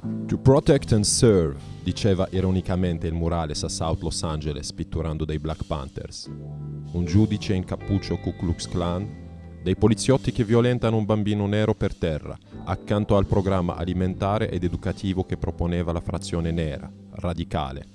To protect and serve, diceva ironicamente il murales a South Los Angeles pitturando dei Black Panthers. Un giudice in cappuccio Ku Klux Klan, dei poliziotti che violentano un bambino nero per terra, accanto al programma alimentare ed educativo che proponeva la frazione nera, radicale.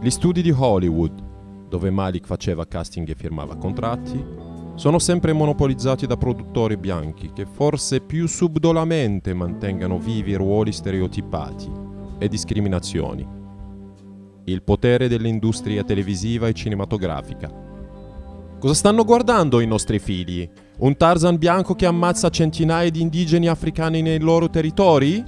Gli studi di Hollywood, dove Malik faceva casting e firmava contratti, sono sempre monopolizzati da produttori bianchi che forse più subdolamente mantengano vivi ruoli stereotipati e discriminazioni. Il potere dell'industria televisiva e cinematografica. Cosa stanno guardando i nostri figli? Un Tarzan bianco che ammazza centinaia di indigeni africani nei loro territori?